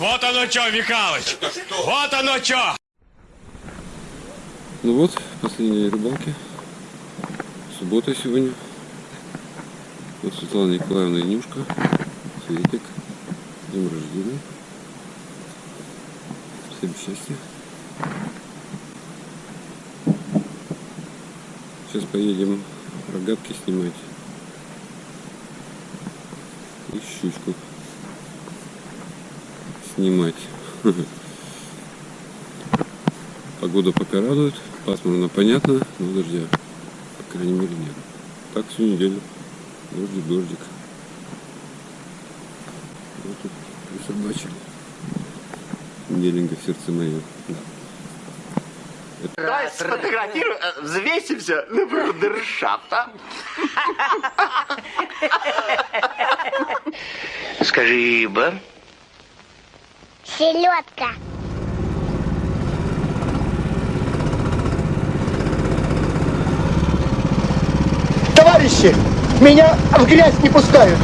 Вот оно что, Михалыч! Вот оно что! Ну вот, последняя рыбалки. Суббота сегодня. Вот Светлана Николаевна и Нюшка. Светик. Днем рождения. Всем счастья. Сейчас поедем рогатки снимать. И щучку снимать. Погода пока радует. Пасмурно понятно, но дождя, по крайней мере, нет. Так всю неделю. Дождик, дождик. Вот тут присобачили. Неделенько в сердце мое. Давай сфотографируем, э, взвесимся на брудершафт, а? Скажи, рыба. Селедка. Товарищи, меня в грязь не пускают.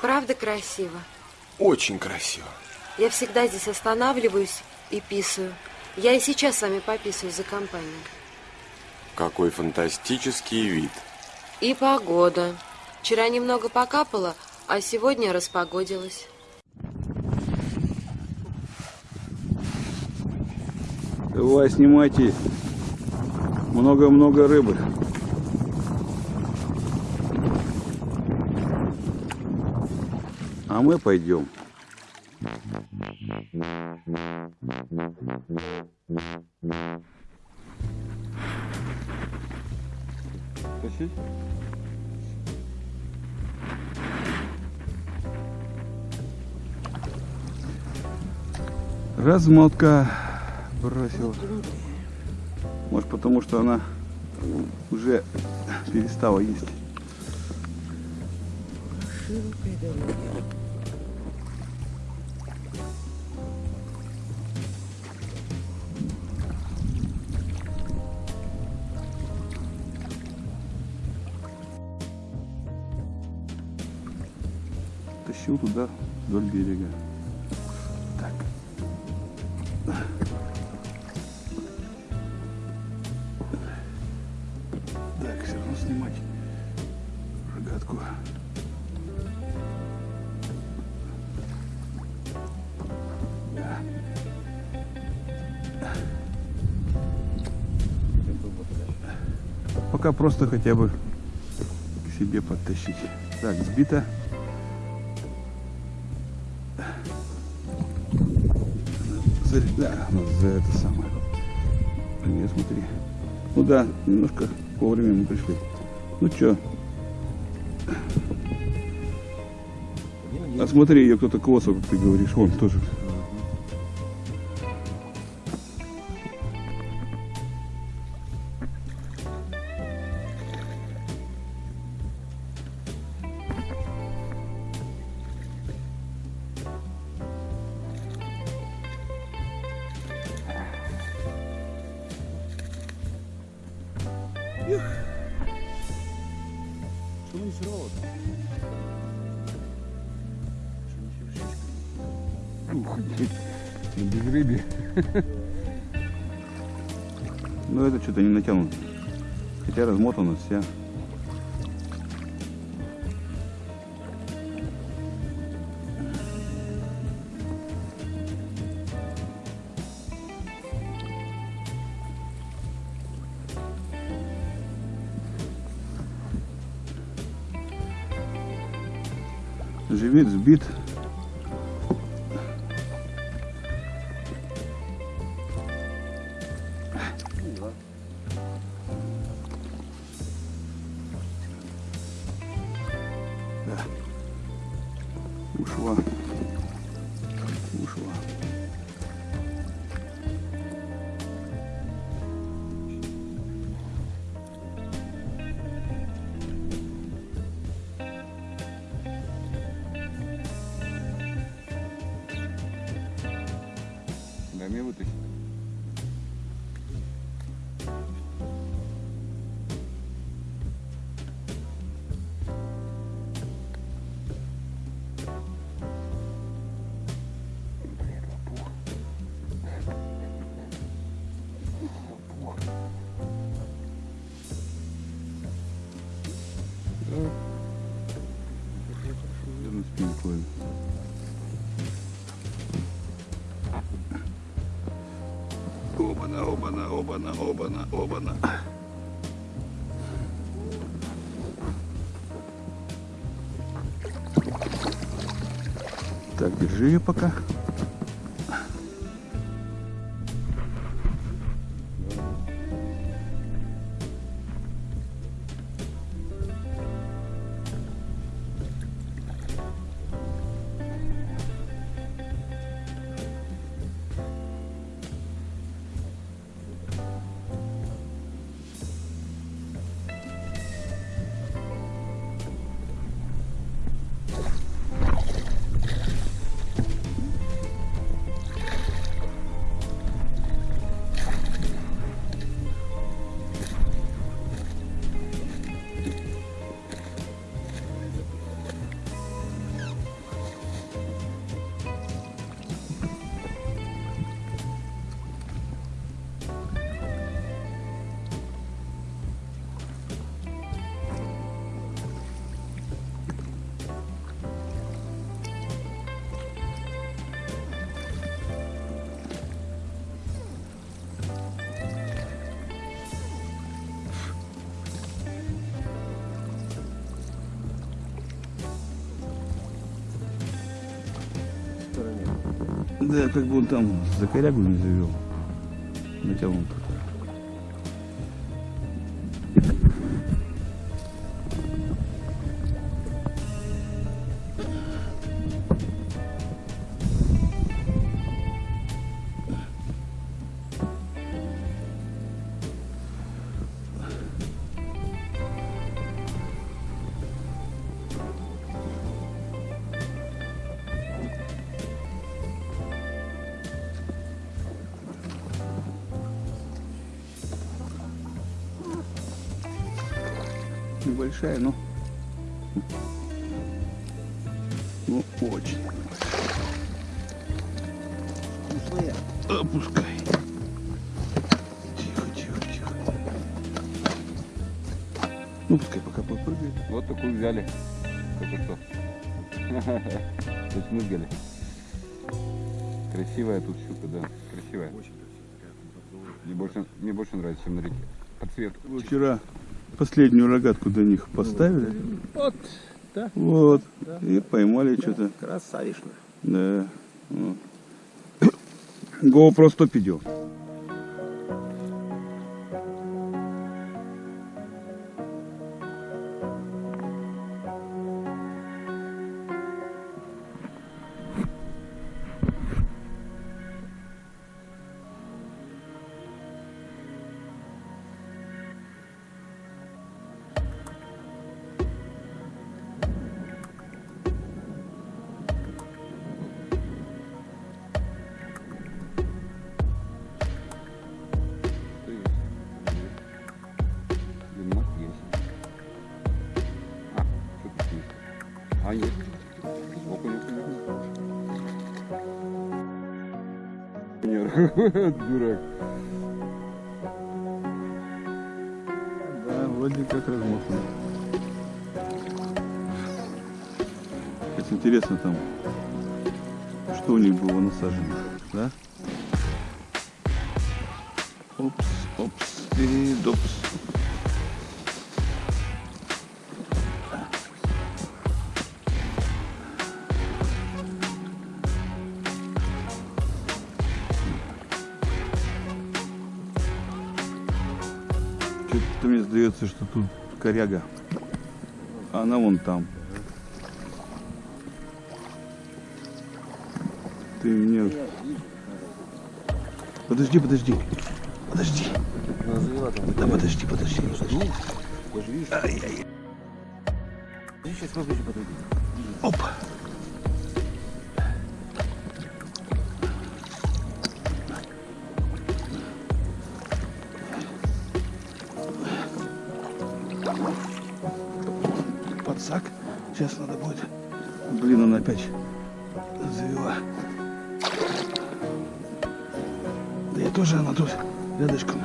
Правда красиво? Очень красиво. Я всегда здесь останавливаюсь и писаю. Я и сейчас с вами пописываю за компанию. Какой фантастический вид. И погода. Вчера немного покапало, а сегодня распогодилось. Давай, снимайте. Много-много рыбы. А мы пойдем. Тащить? Размотка бросила. Может потому что она уже перестала есть. Тащил туда вдоль берега. Так. Так, все равно снимать рогатку. Пока просто хотя бы к себе подтащить. Так, сбито. За, да, ну, за это самое. Нет, смотри. Ну да, немножко вовремя мы пришли. Ну чё? А смотри, ее кто-то косо, как ты говоришь, вон тоже. Обана, обана, обана. Так, держи ее пока. Да, как бы он там за корягу не завел. Натянул так. Небольшая, но... Ну, очень. Вкусная. Опускай. Тихо, тихо, тихо. Ну, пускай пока попрыгает. Вот такую взяли. Только что. То есть мы взяли. Красивая тут щука, да. Красивая. Мне больше, мне больше нравится, чем на реке. По цвету. Вчера последнюю рогатку до них поставили. Вот, да. Вот. И поймали что-то. Красавишно. Да. Вот. GoPro 100 идет. Дурак. Да, вроде как размотано. Как интересно там, что у них было насажено, да? Опс, опс, и допс. Сдается, что тут коряга. А она вон там. Ты мне... Подожди, подожди. Подожди. Да подожди, подожди. подожди. Ай-яй. Оп. Опять завела. Да я тоже, она тут рядышком.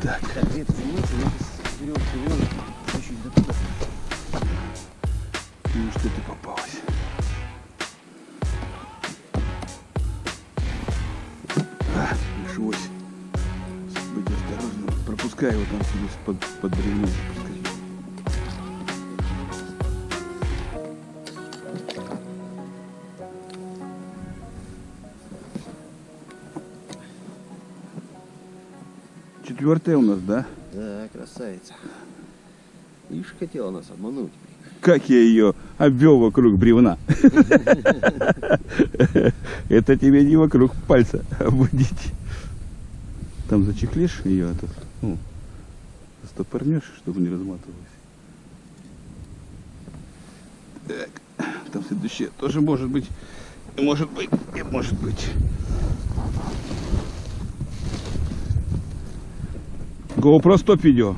Так. Ну что ты попалась? А, пришлось быть осторожным. Пропускай его там себе под, под бревно. Четвертая у нас, да? Да, красавица. Ишь, хотела нас обмануть. Как я ее обвел вокруг бревна. Это тебе не вокруг пальца обводить. Там зачехлишь ее, этот, ну, стопорнешь, чтобы не разматывалась. Так, там следующее тоже может быть, может быть, и может быть. GoPro стоп видео.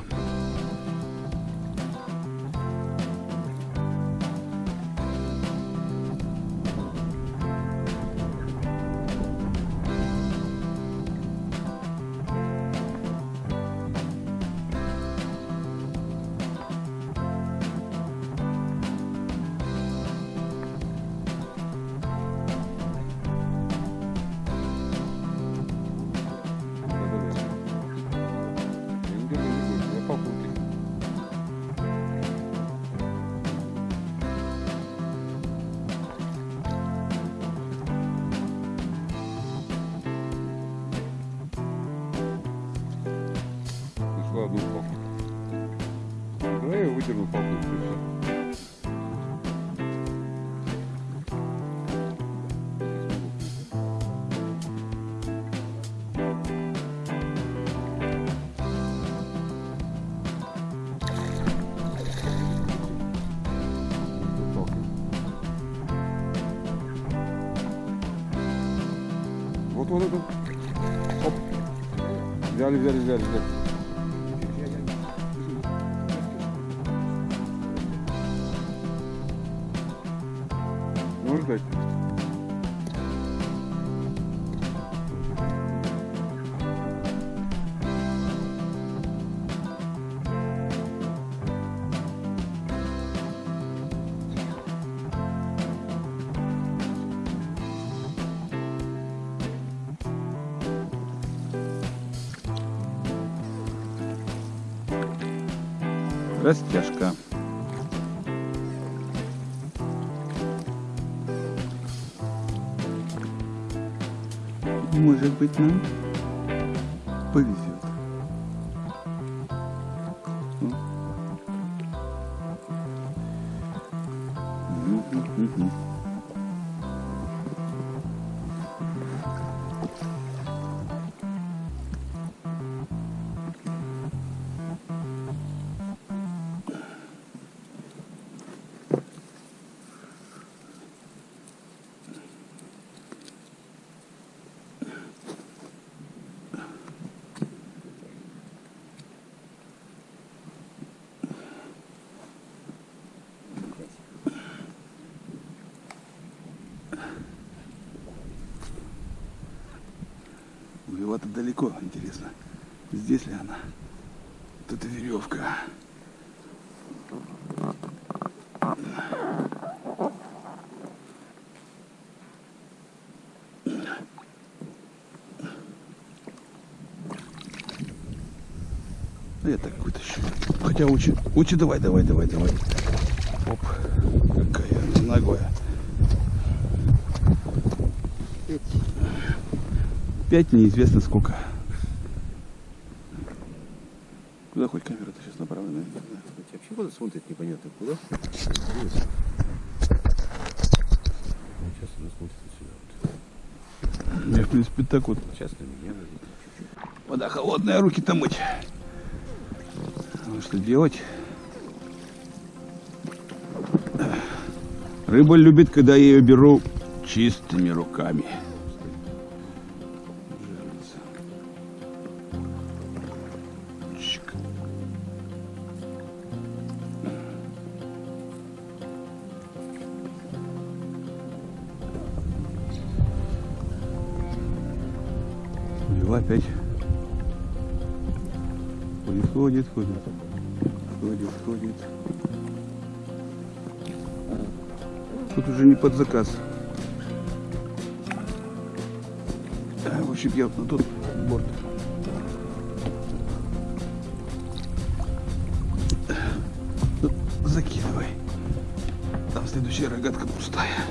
Вот вот это. Оп. Взяли, взяли, взяли, взяли. Можешь дать? Растяжка. Может быть, нам повезет. Далеко, интересно. Здесь ли она? Эта веревка. Я так вытащу. Хотя учи, учи, давай, давай, давай, давай. Оп, какая она ногая. Пять неизвестно сколько. Куда хоть камера-то сейчас направлена? Вообще куда смотрит непонятно куда. Сейчас она смотрит сюда. Я, в принципе, так вот. Сейчас на меня. Вода холодная, руки-то мыть. Ну что делать? Рыба любит, когда я ее беру чистыми руками. Под заказ. А, В общем, я на тот борт. Тут закидывай. Там следующая рогатка пустая.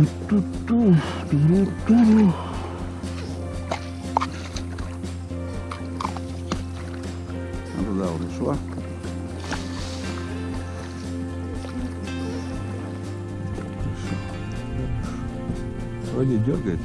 Ту-ту-ту, ту-ру-ту-ру. А туда уже шла. Вроде дергает.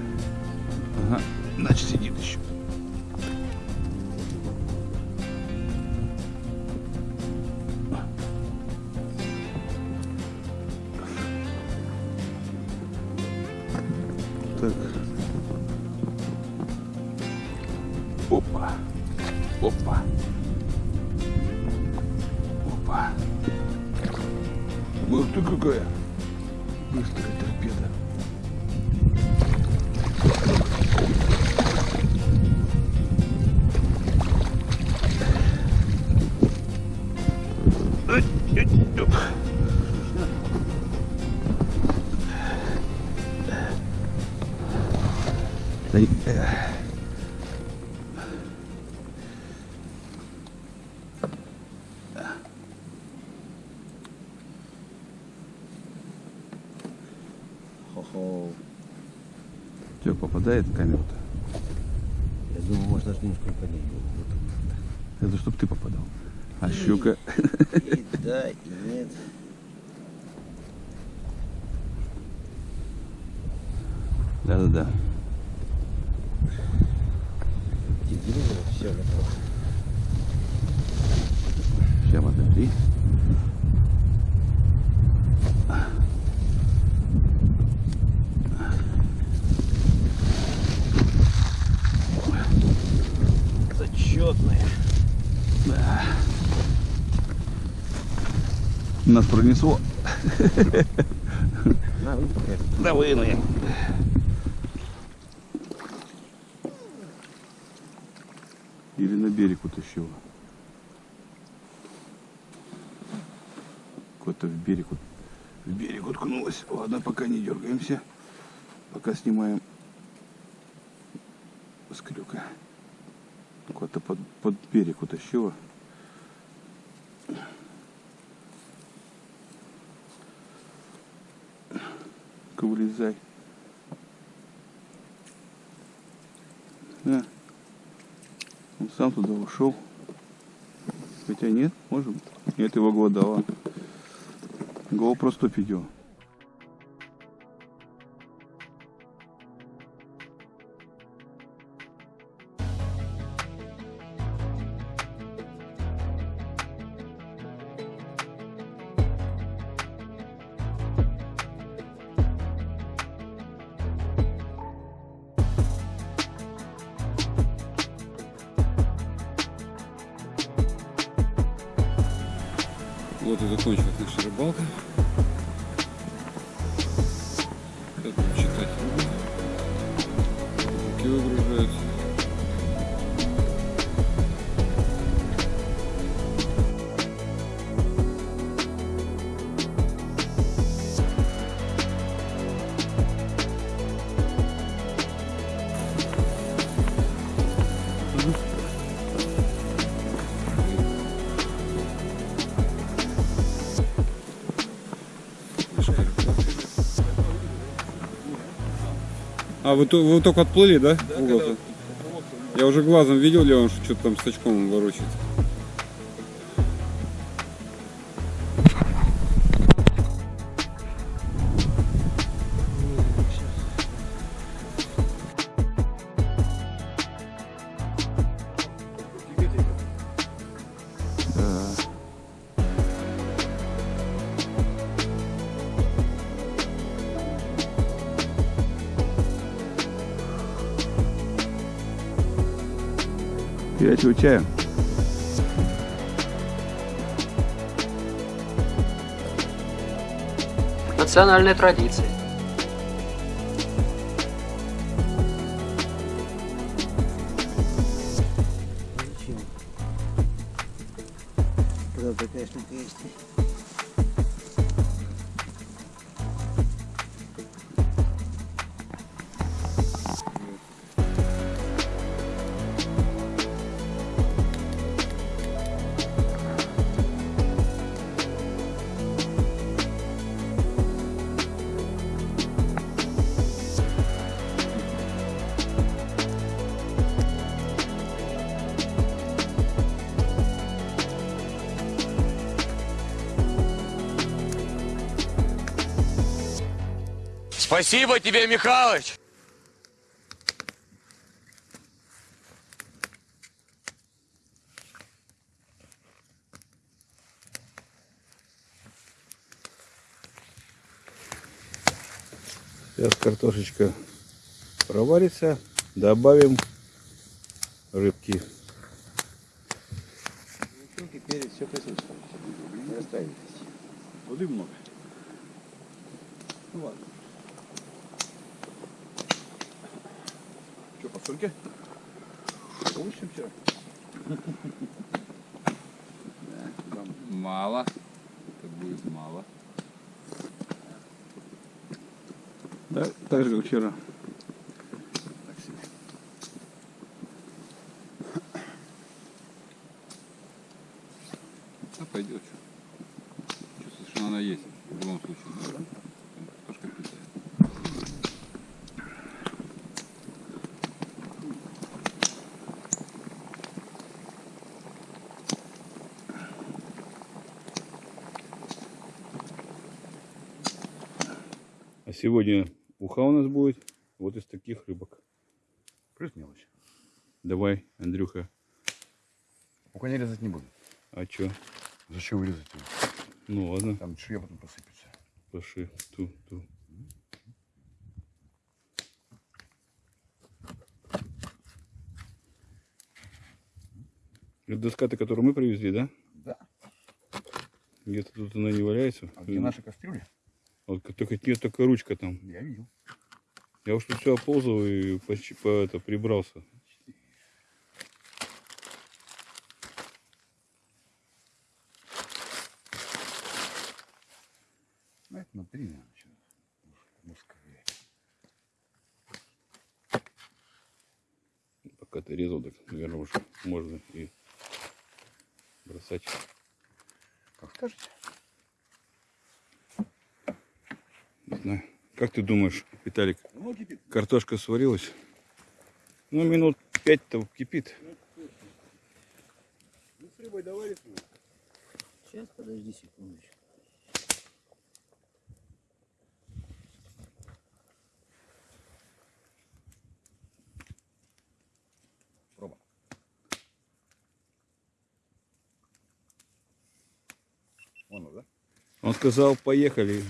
Что, попадает в камеру-то? Я думаю, может даже немножко поднять. Это чтоб ты попадал. А щука? И да, и нет. Да-да-да. Вы пока. Да вынули. Или на берег утащила. Куда-то в берег, в берег уткнулась. Ладно, пока не дергаемся. Пока снимаем с крюка. Куда-то под, под берег утащила. Вылезай. Да. Он сам туда ушел. Хотя нет, может быть. Нет, его глодала. GoPro 100 видео. А, вы, вы только отплыли, да? угол-то? Я уже глазом видел, Леон, что что-то там с очком ворочает. Чая. Национальная традиция. Когда такая штука есть. Спасибо тебе, Михалыч. Сейчас картошечка проварится. Добавим рыбки. перец, все присутствует. Не. Воды много. Ну ладно. Что, по чем вчера. Мало. Это будет мало. Да, так же, как вчера. А пойдет. Чувствую, что она есть. В любом случае. Там Картошка питает. А сегодня уха у нас будет вот из таких рыбок. Плюс мелочь. Давай, Андрюха. Пока не резать не буду. А чё? Зачем вырезать его? Ну ладно, Там шея потом посыпется. пошли. Ту, ту. Это доска-то, которую мы привезли, да? Да. Где-то тут она не валяется. А где наши кастрюли? Вот только, нет, только ручка там. Я видел. Я уж тут все оползал и почти по это прибрался. Ну, это на три, наверное, сейчас. Мускаве. Пока ты резал, так, наверное, уже можно и бросать. Как скажете. Не знаю. Как думаешь, Виталик, Ну, картошка сварилась? Ну, минут пять-то кипит. Ну, с рыбой давай Сейчас, подожди секундочку. Он сказал, поехали.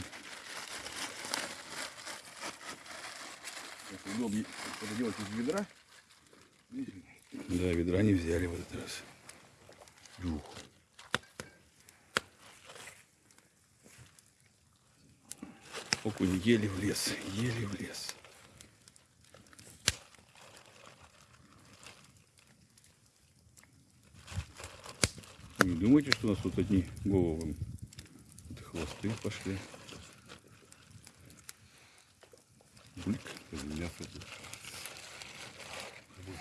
удобнее это делать из ведра. Да, ведра не взяли в этот раз. Ух. Окунь еле влез, еле лес. Не думайте, что у нас тут одни головы. Это хвосты пошли. Блик мясо.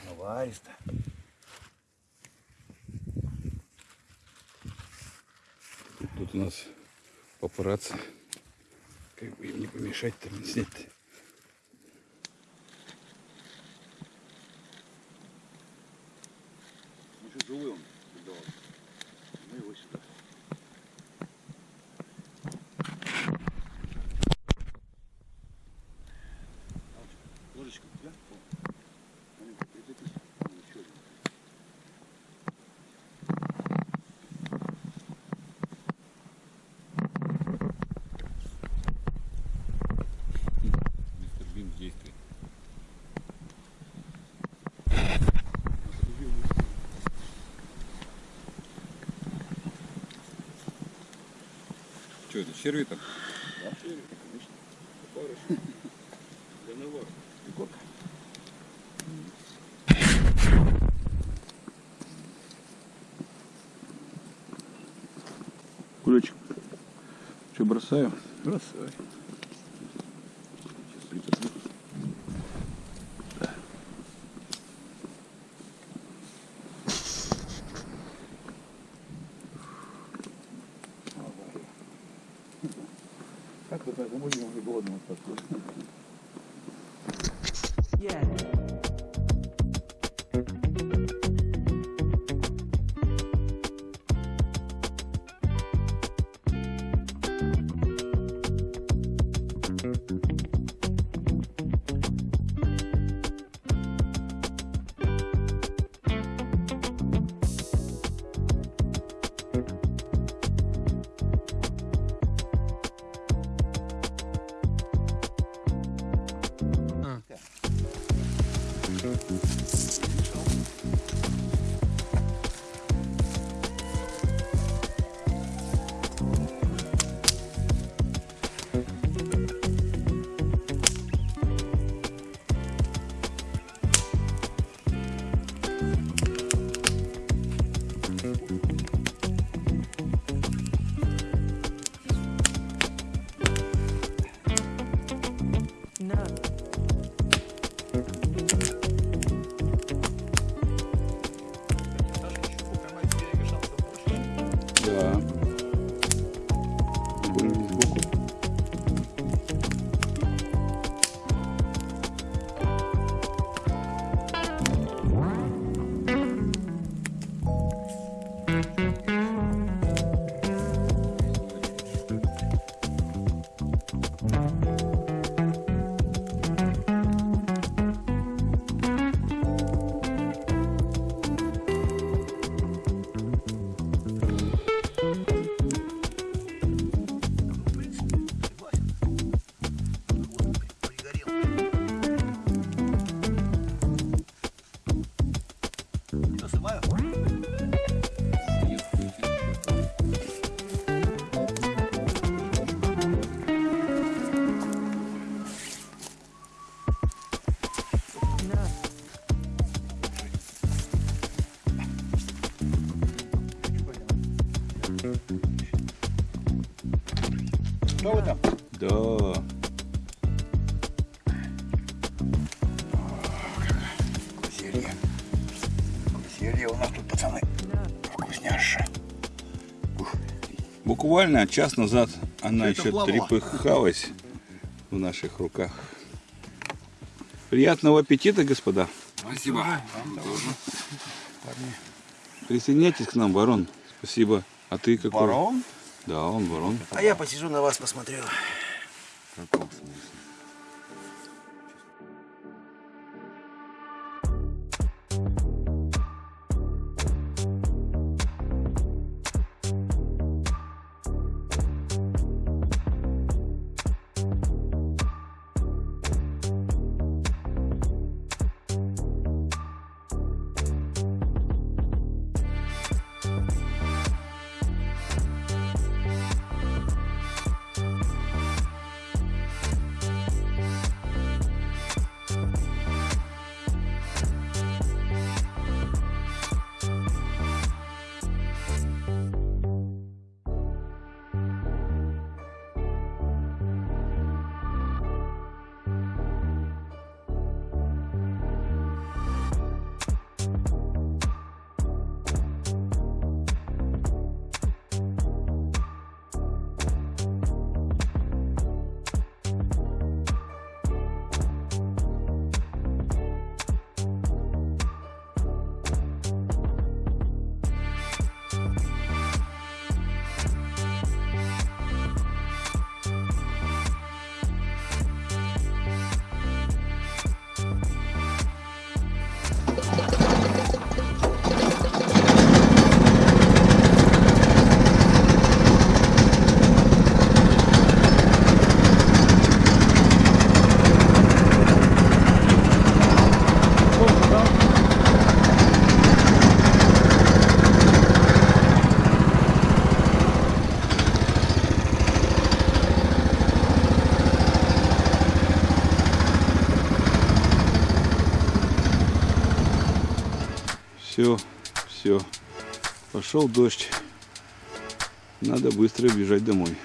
Наваристо. Тут, тут у нас папарацци. Как бы им не помешать там снять. Еще живой он. давал. Ну его сюда. Ложечка у тебя? О. Маленькая, прицепись. О, еще один. Мистер Бим в действии. Что это, черви там? Для навара. Егорка. Кулечек. Что, бросаю? Бросай. Буквально час назад она Это еще плавала. трепыхалась в наших руках. Приятного аппетита, господа. Спасибо. Присоединяйтесь к нам, барон. Спасибо. А ты какой? Барон? Да, он барон. А я посижу на вас, посмотрю. Каком смысле? Пошел дождь. Надо быстро бежать домой.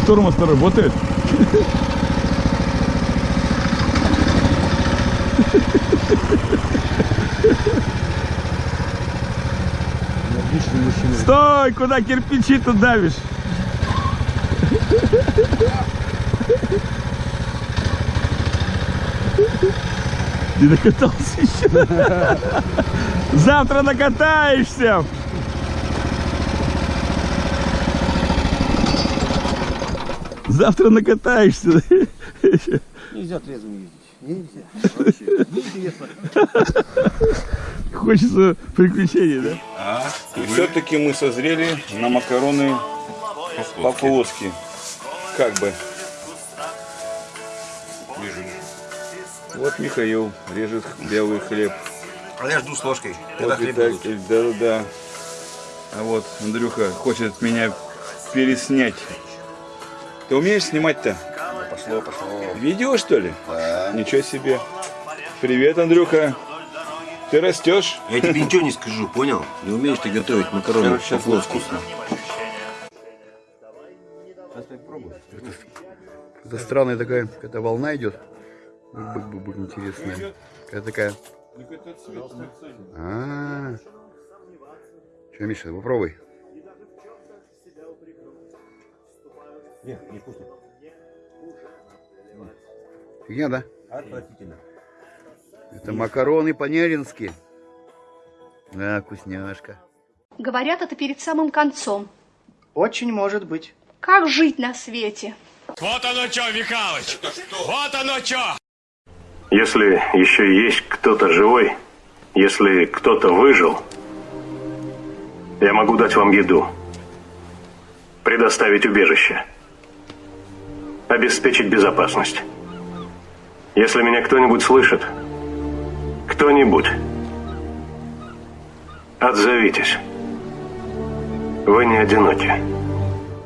Тормоз-то работает. Стой! Куда кирпичи-то давишь? Не накатался еще. Завтра накатаешься. Завтра накатаешься. Нельзя трезвым ездить. Нельзя. Неинтересно. Хочется приключений, да? И все-таки мы созрели на макароны по-флотски. Как бы. Вот Михаил режет белый хлеб. А я жду с ложкой. Вот Виталий, да-да-да. А вот Андрюха хочет меня переснять. Ты умеешь снимать-то? Пошло, пошло. Видео, что ли? Да. Ничего себе. Привет, Андрюха. Ты растешь? Я тебе ничего не скажу, понял? Не умеешь ты готовить макароны Сейчас по-флотски. вкусно. Это странная такая, какая-то волна идет. Бык-бык-бык, интересная. Какая такая. А. Что, Миша, попробуй. Не, не вкусно. Фигня, да? Отвратительно. Это макароны по-нерински. Да, вкусняшка. Говорят, это перед самым концом. Очень может быть. Как жить на свете? Вот оно что, Михалыч! Вот оно что! Если еще есть кто-то живой, если кто-то выжил, я могу дать вам еду, предоставить убежище, обеспечить безопасность. Если меня кто-нибудь слышит, кто-нибудь, отзовитесь. Вы не одиноки.